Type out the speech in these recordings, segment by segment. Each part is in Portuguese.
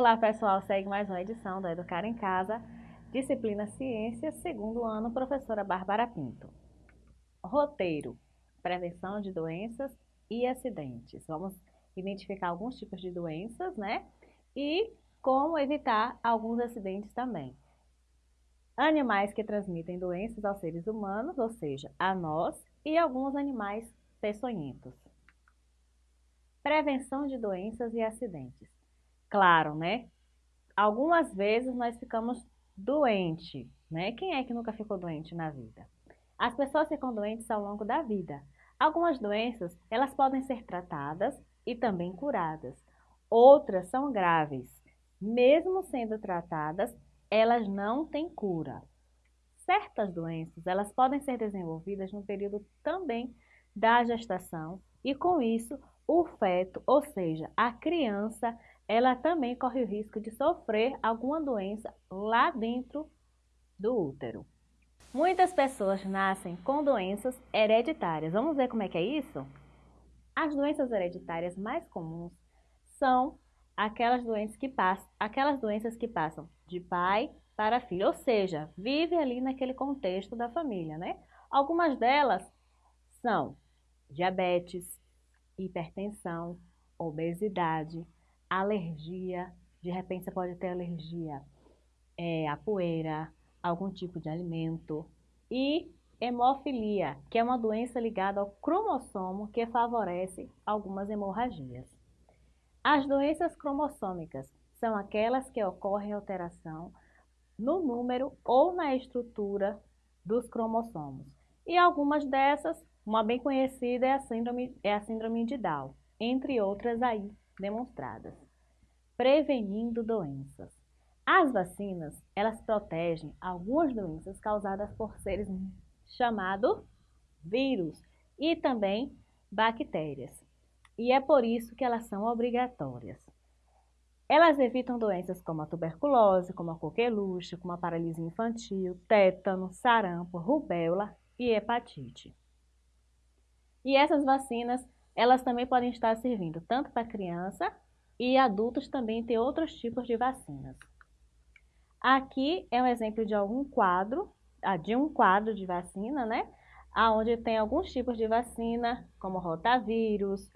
Olá pessoal, segue mais uma edição do Educar em Casa, disciplina Ciências, segundo ano, professora Bárbara Pinto. Roteiro, prevenção de doenças e acidentes. Vamos identificar alguns tipos de doenças, né? E como evitar alguns acidentes também. Animais que transmitem doenças aos seres humanos, ou seja, a nós, e alguns animais peçonhentos. Prevenção de doenças e acidentes. Claro, né? Algumas vezes nós ficamos doentes, né? Quem é que nunca ficou doente na vida? As pessoas ficam doentes ao longo da vida. Algumas doenças, elas podem ser tratadas e também curadas. Outras são graves. Mesmo sendo tratadas, elas não têm cura. Certas doenças, elas podem ser desenvolvidas no período também da gestação e com isso o feto, ou seja, a criança, ela também corre o risco de sofrer alguma doença lá dentro do útero. Muitas pessoas nascem com doenças hereditárias. Vamos ver como é que é isso? As doenças hereditárias mais comuns são aquelas doenças que passam, aquelas doenças que passam de pai para filho, ou seja, vive ali naquele contexto da família, né? Algumas delas são diabetes, hipertensão, obesidade, alergia, de repente você pode ter alergia é, à poeira, algum tipo de alimento, e hemofilia, que é uma doença ligada ao cromossomo que favorece algumas hemorragias. As doenças cromossômicas são aquelas que ocorrem alteração no número ou na estrutura dos cromossomos. E algumas dessas uma bem conhecida é a síndrome, é a síndrome de Down, entre outras aí demonstradas. Prevenindo doenças. As vacinas, elas protegem algumas doenças causadas por seres chamados vírus e também bactérias. E é por isso que elas são obrigatórias. Elas evitam doenças como a tuberculose, como a coqueluche, como a paralisia infantil, tétano, sarampo, rubéola e hepatite. E essas vacinas, elas também podem estar servindo tanto para criança e adultos também tem outros tipos de vacinas. Aqui é um exemplo de algum quadro, ah, de um quadro de vacina, né? Onde tem alguns tipos de vacina, como rotavírus,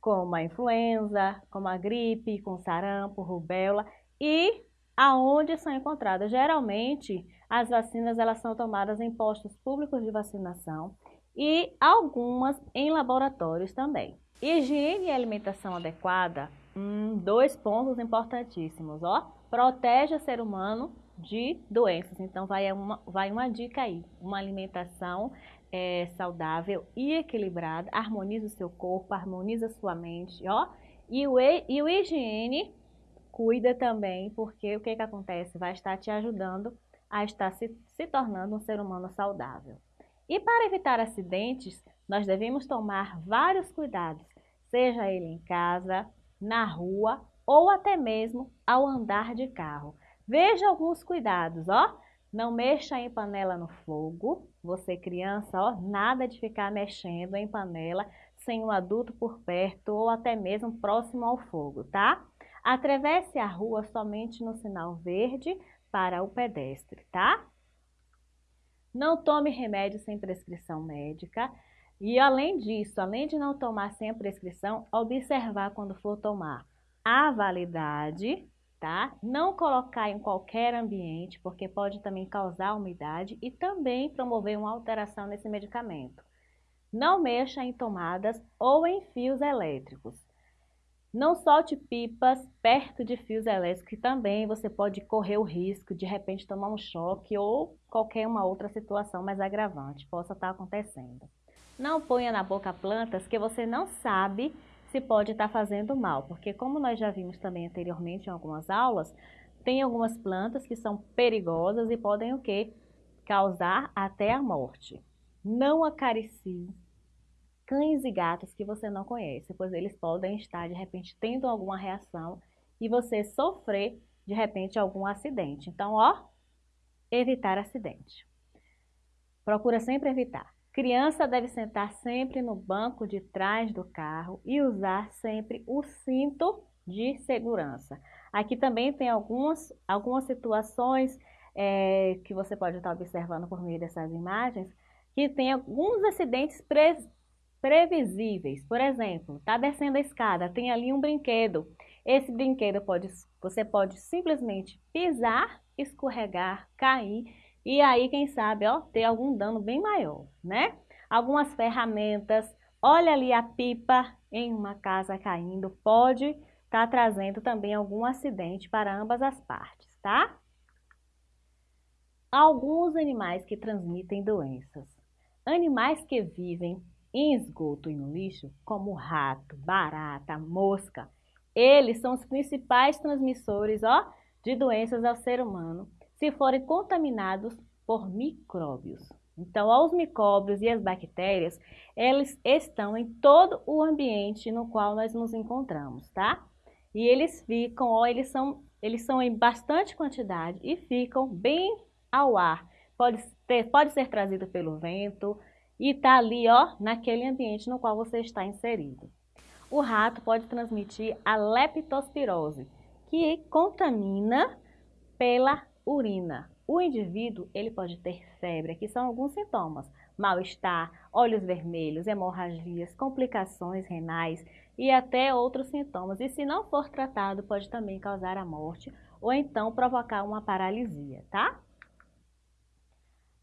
como a influenza, como a gripe, com sarampo, rubéola, e aonde são encontradas. Geralmente, as vacinas elas são tomadas em postos públicos de vacinação e algumas em laboratórios também. Higiene e alimentação adequada, hum, dois pontos importantíssimos, ó. Protege o ser humano de doenças. Então, vai uma, vai uma dica aí. Uma alimentação é, saudável e equilibrada, harmoniza o seu corpo, harmoniza sua mente, ó. E o, e o higiene cuida também, porque o que, que acontece? Vai estar te ajudando a estar se, se tornando um ser humano saudável. E para evitar acidentes, nós devemos tomar vários cuidados, seja ele em casa, na rua ou até mesmo ao andar de carro. Veja alguns cuidados, ó. Não mexa em panela no fogo. Você criança, ó, nada de ficar mexendo em panela sem um adulto por perto ou até mesmo próximo ao fogo, tá? Atravesse a rua somente no sinal verde para o pedestre, tá? Não tome remédio sem prescrição médica. E além disso, além de não tomar sem a prescrição, observar quando for tomar a validade, tá? Não colocar em qualquer ambiente, porque pode também causar umidade e também promover uma alteração nesse medicamento. Não mexa em tomadas ou em fios elétricos. Não solte pipas perto de fios elétricos, que também você pode correr o risco de, de repente tomar um choque ou qualquer uma outra situação mais agravante possa estar acontecendo. Não ponha na boca plantas que você não sabe se pode estar fazendo mal, porque como nós já vimos também anteriormente em algumas aulas, tem algumas plantas que são perigosas e podem o quê? Causar até a morte. Não acaricie cães e gatos que você não conhece, pois eles podem estar de repente tendo alguma reação e você sofrer de repente algum acidente. Então, ó, evitar acidente. Procura sempre evitar. Criança deve sentar sempre no banco de trás do carro e usar sempre o cinto de segurança. Aqui também tem algumas, algumas situações é, que você pode estar observando por meio dessas imagens, que tem alguns acidentes previsíveis. Por exemplo, está descendo a escada, tem ali um brinquedo. Esse brinquedo pode, você pode simplesmente pisar, escorregar, cair e aí, quem sabe, ó, ter algum dano bem maior, né? Algumas ferramentas, olha ali a pipa em uma casa caindo, pode estar tá trazendo também algum acidente para ambas as partes, tá? Alguns animais que transmitem doenças. Animais que vivem em esgoto e no lixo, como rato, barata, mosca, eles são os principais transmissores ó, de doenças ao ser humano se forem contaminados por micróbios. Então, os micróbios e as bactérias, eles estão em todo o ambiente no qual nós nos encontramos, tá? E eles ficam, ó, eles são, eles são em bastante quantidade e ficam bem ao ar. Pode, ter, pode ser trazido pelo vento e tá ali, ó, naquele ambiente no qual você está inserido. O rato pode transmitir a leptospirose, que contamina pela urina. O indivíduo ele pode ter febre, aqui são alguns sintomas, mal-estar, olhos vermelhos, hemorragias, complicações renais e até outros sintomas. E se não for tratado, pode também causar a morte ou então provocar uma paralisia, tá?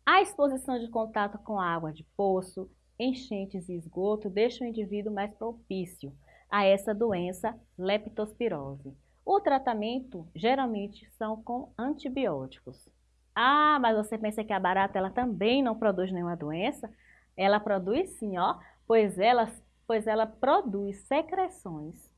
A exposição de contato com água de poço, enchentes e esgoto deixa o indivíduo mais propício a essa doença leptospirose. O tratamento geralmente são com antibióticos. Ah, mas você pensa que a barata ela também não produz nenhuma doença? Ela produz sim, ó, pois ela, pois ela produz secreções.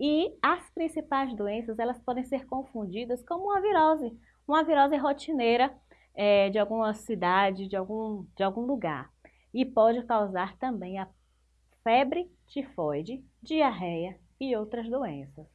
E as principais doenças elas podem ser confundidas como uma virose, uma virose rotineira é, de alguma cidade, de algum, de algum lugar. E pode causar também a febre tifoide, diarreia e outras doenças.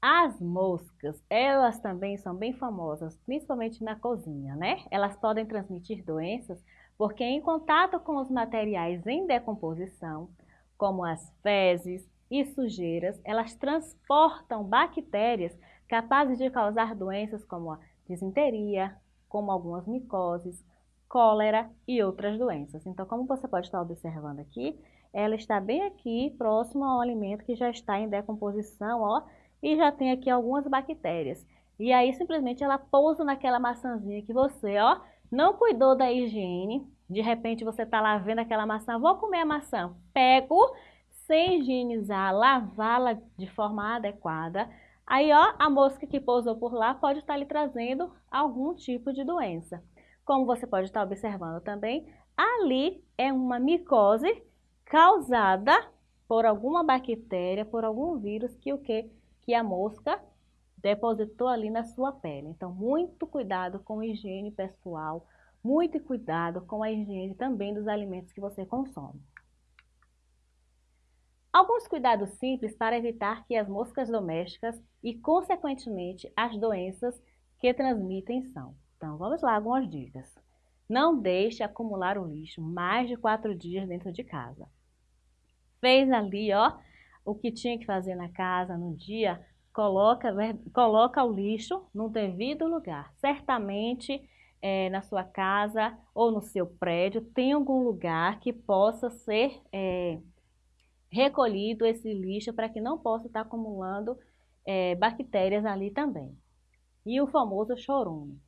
As moscas, elas também são bem famosas, principalmente na cozinha, né? Elas podem transmitir doenças porque em contato com os materiais em decomposição, como as fezes e sujeiras, elas transportam bactérias capazes de causar doenças como a disenteria, como algumas micoses, cólera e outras doenças. Então, como você pode estar observando aqui, ela está bem aqui, próximo ao alimento que já está em decomposição, ó, e já tem aqui algumas bactérias. E aí simplesmente ela pousa naquela maçãzinha que você, ó, não cuidou da higiene. De repente você tá lá vendo aquela maçã, vou comer a maçã. Pego, sem higienizar, lavá-la de forma adequada. Aí, ó, a mosca que pousou por lá pode estar lhe trazendo algum tipo de doença. Como você pode estar observando também, ali é uma micose causada por alguma bactéria, por algum vírus que o que que a mosca depositou ali na sua pele. Então, muito cuidado com a higiene pessoal, muito cuidado com a higiene também dos alimentos que você consome. Alguns cuidados simples para evitar que as moscas domésticas e, consequentemente, as doenças que transmitem são. Então, vamos lá, algumas dicas. Não deixe acumular o lixo mais de quatro dias dentro de casa. Fez ali, ó, o que tinha que fazer na casa no dia, coloca, coloca o lixo no devido lugar. Certamente é, na sua casa ou no seu prédio tem algum lugar que possa ser é, recolhido esse lixo para que não possa estar acumulando é, bactérias ali também. E o famoso chorume.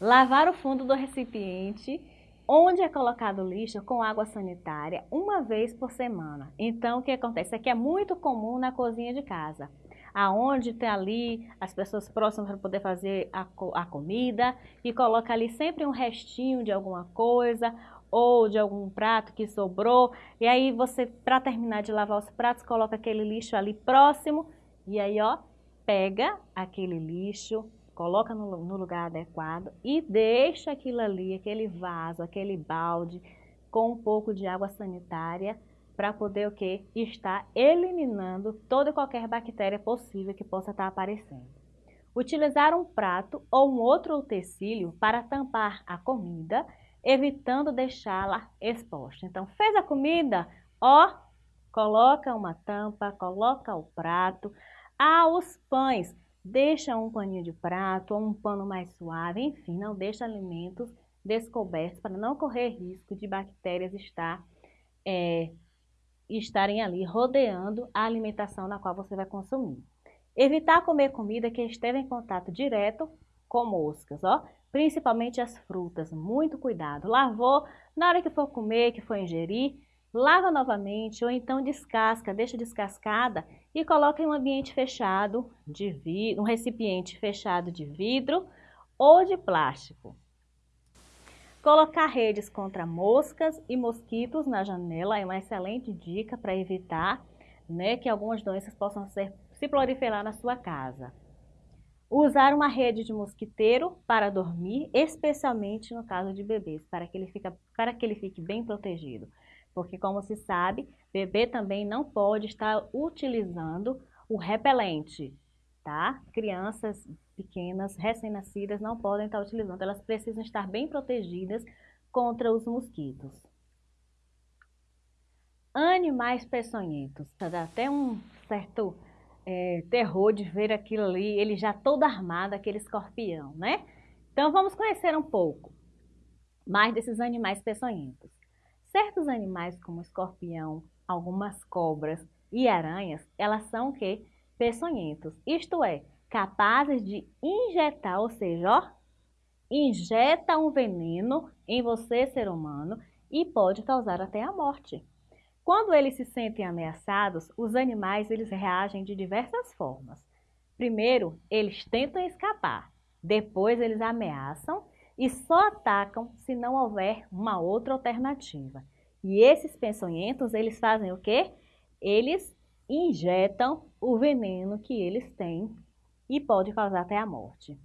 Lavar o fundo do recipiente onde é colocado lixo com água sanitária uma vez por semana. Então, o que acontece? Isso aqui é muito comum na cozinha de casa, aonde tem ali as pessoas próximas para poder fazer a, a comida e coloca ali sempre um restinho de alguma coisa ou de algum prato que sobrou. E aí você, para terminar de lavar os pratos, coloca aquele lixo ali próximo e aí, ó, pega aquele lixo, coloca no, no lugar adequado e deixa aquilo ali, aquele vaso, aquele balde com um pouco de água sanitária para poder o que? Estar eliminando toda e qualquer bactéria possível que possa estar aparecendo. Utilizar um prato ou um outro utensílio para tampar a comida, evitando deixá-la exposta. Então, fez a comida, ó, coloca uma tampa, coloca o prato, aos pães. Deixa um paninho de prato ou um pano mais suave, enfim, não deixa alimentos descobertos para não correr risco de bactérias estar, é, estarem ali rodeando a alimentação na qual você vai consumir. Evitar comer comida que esteja em contato direto com moscas, ó, principalmente as frutas, muito cuidado. Lavou, na hora que for comer, que for ingerir, lava novamente ou então descasca, deixa descascada e coloca em um ambiente fechado de vidro, um recipiente fechado de vidro ou de plástico. Colocar redes contra moscas e mosquitos na janela é uma excelente dica para evitar né, que algumas doenças possam ser, se proliferar na sua casa. Usar uma rede de mosquiteiro para dormir, especialmente no caso de bebês, para que ele, fica, para que ele fique bem protegido. Porque, como se sabe, bebê também não pode estar utilizando o repelente, tá? Crianças pequenas, recém-nascidas, não podem estar utilizando. Elas precisam estar bem protegidas contra os mosquitos. Animais peçonhentos. Dá até um certo é, terror de ver aquilo ali, ele já todo armado, aquele escorpião, né? Então, vamos conhecer um pouco mais desses animais peçonhentos. Certos animais, como escorpião, algumas cobras e aranhas, elas são o quê? Peçonhentos, isto é, capazes de injetar, ou seja, ó, injeta um veneno em você, ser humano, e pode causar até a morte. Quando eles se sentem ameaçados, os animais eles reagem de diversas formas. Primeiro, eles tentam escapar, depois eles ameaçam e só atacam se não houver uma outra alternativa. E esses peçonhentos, eles fazem o quê? Eles injetam o veneno que eles têm e pode causar até a morte.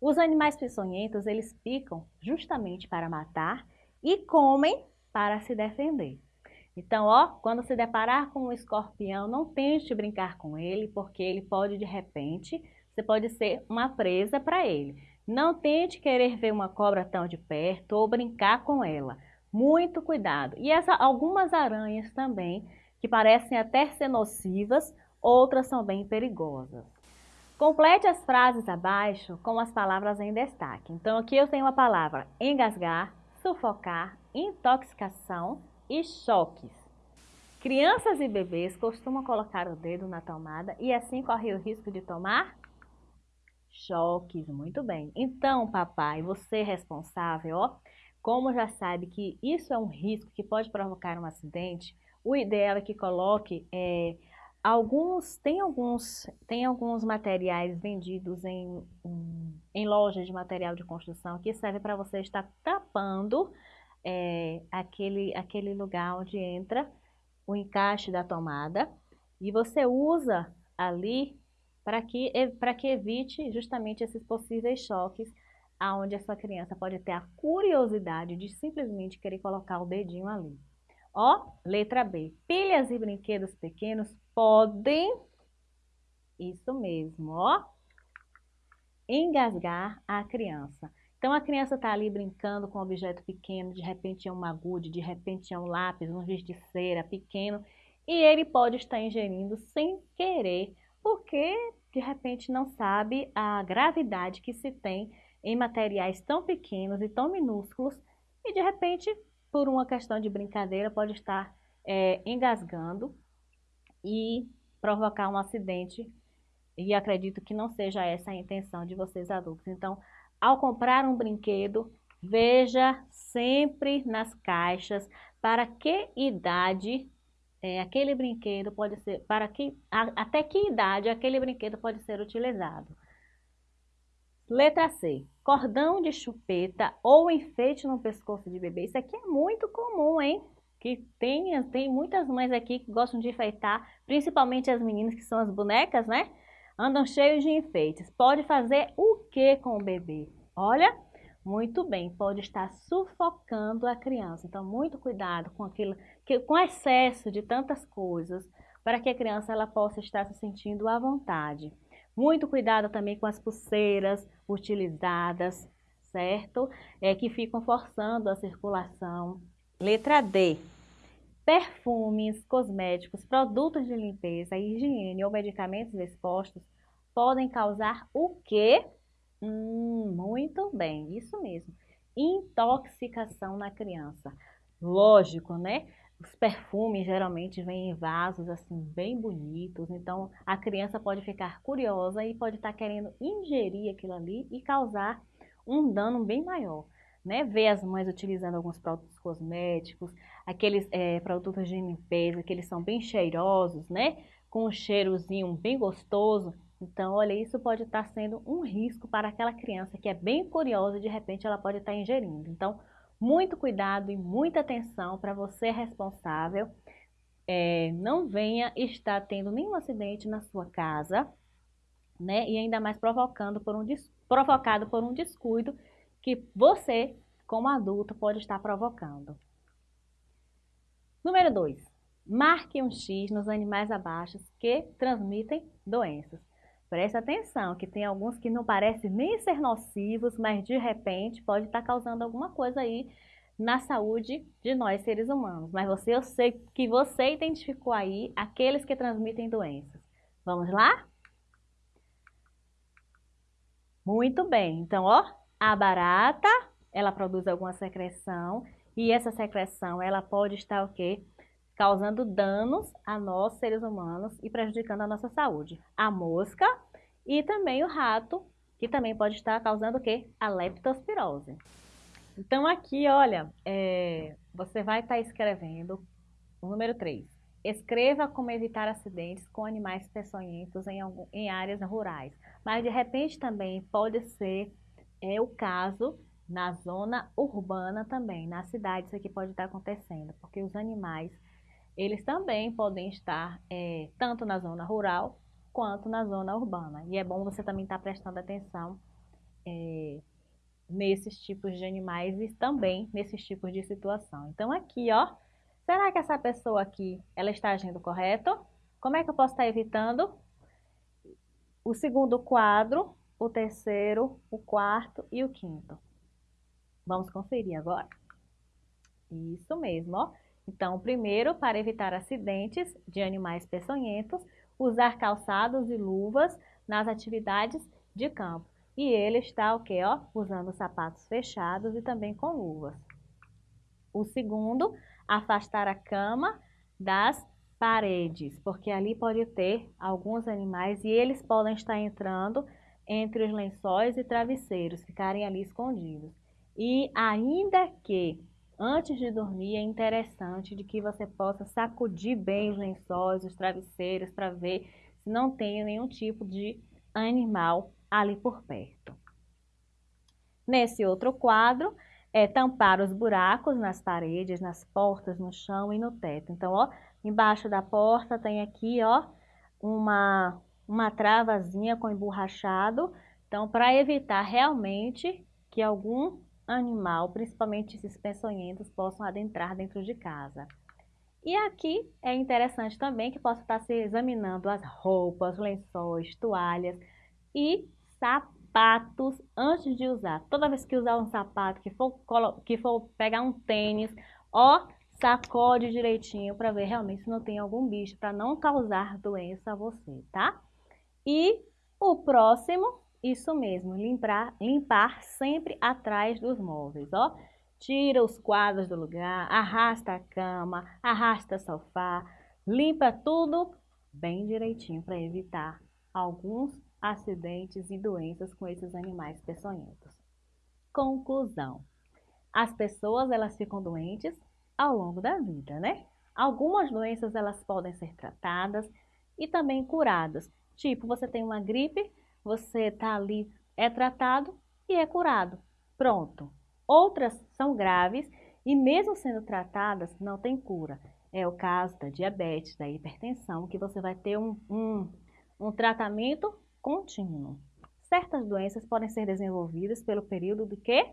Os animais peçonhentos, eles picam justamente para matar e comem para se defender. Então, ó, quando se deparar com um escorpião, não tente brincar com ele, porque ele pode, de repente, você pode ser uma presa para ele. Não tente querer ver uma cobra tão de perto ou brincar com ela. Muito cuidado. E essa, algumas aranhas também, que parecem até ser nocivas, outras são bem perigosas. Complete as frases abaixo com as palavras em destaque. Então, aqui eu tenho a palavra engasgar, sufocar, intoxicação e choques. Crianças e bebês costumam colocar o dedo na tomada e assim corre o risco de tomar choques, muito bem. Então, papai, você é responsável, ó, como já sabe que isso é um risco que pode provocar um acidente, o ideal é que coloque é, alguns, tem alguns, tem alguns materiais vendidos em, em, lojas de material de construção que serve para você estar tapando é, aquele, aquele lugar onde entra o encaixe da tomada e você usa ali para que, que evite justamente esses possíveis choques aonde a sua criança pode ter a curiosidade de simplesmente querer colocar o dedinho ali. Ó, letra B. Pilhas e brinquedos pequenos podem, isso mesmo, ó, engasgar a criança. Então a criança está ali brincando com um objeto pequeno, de repente é um agude, de repente é um lápis, um giz de cera pequeno, e ele pode estar ingerindo sem querer, porque de repente não sabe a gravidade que se tem em materiais tão pequenos e tão minúsculos, e de repente, por uma questão de brincadeira, pode estar é, engasgando e provocar um acidente, e acredito que não seja essa a intenção de vocês adultos. Então, ao comprar um brinquedo, veja sempre nas caixas para que idade é, aquele brinquedo pode ser, para que, a, até que idade aquele brinquedo pode ser utilizado. Letra C, cordão de chupeta ou enfeite no pescoço de bebê. Isso aqui é muito comum, hein? Que tem, tem muitas mães aqui que gostam de enfeitar, principalmente as meninas que são as bonecas, né? andam cheios de enfeites. Pode fazer o que com o bebê? Olha, muito bem, pode estar sufocando a criança. Então, muito cuidado com aquilo, que, com excesso de tantas coisas, para que a criança ela possa estar se sentindo à vontade. Muito cuidado também com as pulseiras utilizadas, certo? É que ficam forçando a circulação. Letra D. perfumes, cosméticos, produtos de limpeza, higiene ou medicamentos expostos podem causar o quê? Hum, muito bem, isso mesmo. Intoxicação na criança. Lógico, né? Os perfumes geralmente vêm em vasos assim bem bonitos, então a criança pode ficar curiosa e pode estar querendo ingerir aquilo ali e causar um dano bem maior. Né? Ver as mães utilizando alguns produtos cosméticos, aqueles é, produtos de limpeza que eles são bem cheirosos, né? Com um cheirozinho bem gostoso. Então, olha, isso pode estar sendo um risco para aquela criança que é bem curiosa e de repente ela pode estar ingerindo. Então, muito cuidado e muita atenção para você responsável. É, não venha estar tendo nenhum acidente na sua casa, né? E ainda mais provocando por um, provocado por um descuido que você, como adulto, pode estar provocando. Número 2. Marque um X nos animais abaixo que transmitem doenças. Preste atenção, que tem alguns que não parecem nem ser nocivos, mas de repente pode estar causando alguma coisa aí na saúde de nós seres humanos. Mas você, eu sei que você identificou aí aqueles que transmitem doenças. Vamos lá? Muito bem. Então, ó, a barata, ela produz alguma secreção e essa secreção, ela pode estar o quê? Causando danos a nós, seres humanos, e prejudicando a nossa saúde. A mosca e também o rato, que também pode estar causando o quê? A leptospirose. Então aqui, olha, é, você vai estar escrevendo o número 3. Escreva como evitar acidentes com animais peçonhentos em, em áreas rurais. Mas de repente também pode ser é, o caso na zona urbana também, na cidade isso aqui pode estar acontecendo, porque os animais eles também podem estar é, tanto na zona rural quanto na zona urbana. E é bom você também estar prestando atenção é, nesses tipos de animais e também nesses tipos de situação. Então aqui, ó, será que essa pessoa aqui, ela está agindo correto? Como é que eu posso estar evitando? O segundo quadro, o terceiro, o quarto e o quinto. Vamos conferir agora? Isso mesmo, ó. Então, primeiro, para evitar acidentes de animais peçonhentos, usar calçados e luvas nas atividades de campo. E ele está o quê? Ó, usando sapatos fechados e também com luvas. O segundo, afastar a cama das paredes, porque ali pode ter alguns animais e eles podem estar entrando entre os lençóis e travesseiros, ficarem ali escondidos. E ainda que Antes de dormir, é interessante de que você possa sacudir bem os lençóis, os travesseiros, para ver se não tem nenhum tipo de animal ali por perto. Nesse outro quadro, é tampar os buracos nas paredes, nas portas, no chão e no teto. Então, ó, embaixo da porta tem aqui, ó, uma, uma travazinha com emborrachado. Então, para evitar realmente que algum animal, principalmente esses peçonhentos, possam adentrar dentro de casa. E aqui é interessante também que possa estar se examinando as roupas, lençóis, toalhas e sapatos antes de usar. Toda vez que usar um sapato, que for, que for pegar um tênis, ó, sacode direitinho para ver realmente se não tem algum bicho, para não causar doença a você, tá? E o próximo isso mesmo, limpar, limpar sempre atrás dos móveis, ó. Tira os quadros do lugar, arrasta a cama, arrasta o sofá, limpa tudo bem direitinho para evitar alguns acidentes e doenças com esses animais peçonhentos. Conclusão. As pessoas, elas ficam doentes ao longo da vida, né? Algumas doenças, elas podem ser tratadas e também curadas. Tipo, você tem uma gripe, você está ali, é tratado e é curado. Pronto. Outras são graves e mesmo sendo tratadas, não tem cura. É o caso da diabetes, da hipertensão, que você vai ter um, um, um tratamento contínuo. Certas doenças podem ser desenvolvidas pelo período do que?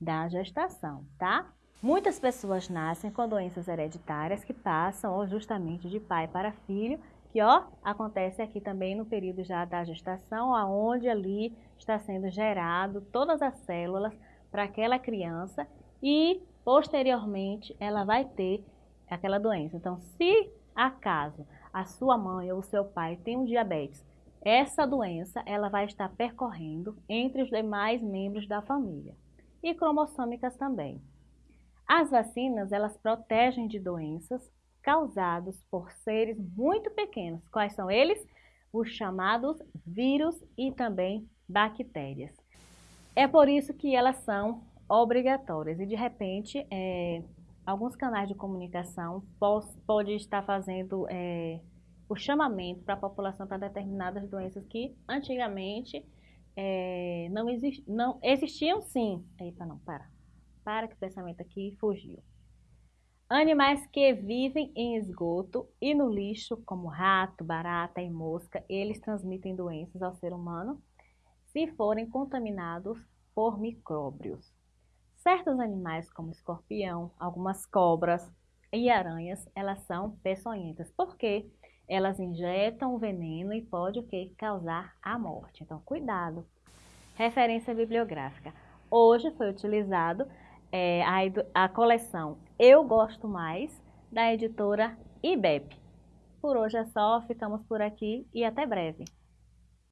Da gestação, tá? Muitas pessoas nascem com doenças hereditárias que passam justamente de pai para filho que ó, acontece aqui também no período já da gestação, aonde ali está sendo gerado todas as células para aquela criança e posteriormente ela vai ter aquela doença. Então, se acaso a sua mãe ou o seu pai tem um diabetes, essa doença ela vai estar percorrendo entre os demais membros da família e cromossômicas também. As vacinas, elas protegem de doenças causadas por seres muito pequenos. Quais são eles? Os chamados vírus e também bactérias. É por isso que elas são obrigatórias e de repente é, alguns canais de comunicação podem estar fazendo é, o chamamento para a população para determinadas doenças que antigamente é, não, exist, não existiam sim. Eita, não, para. Para que o pensamento aqui fugiu. Animais que vivem em esgoto e no lixo, como rato, barata e mosca, eles transmitem doenças ao ser humano se forem contaminados por micróbios. Certos animais, como escorpião, algumas cobras e aranhas, elas são peçonhentas. Por quê? elas injetam veneno e pode o que? Causar a morte. Então, cuidado. Referência bibliográfica. Hoje foi utilizado é, a, a coleção Eu Gosto Mais, da editora IBEP. Por hoje é só, ficamos por aqui e até breve.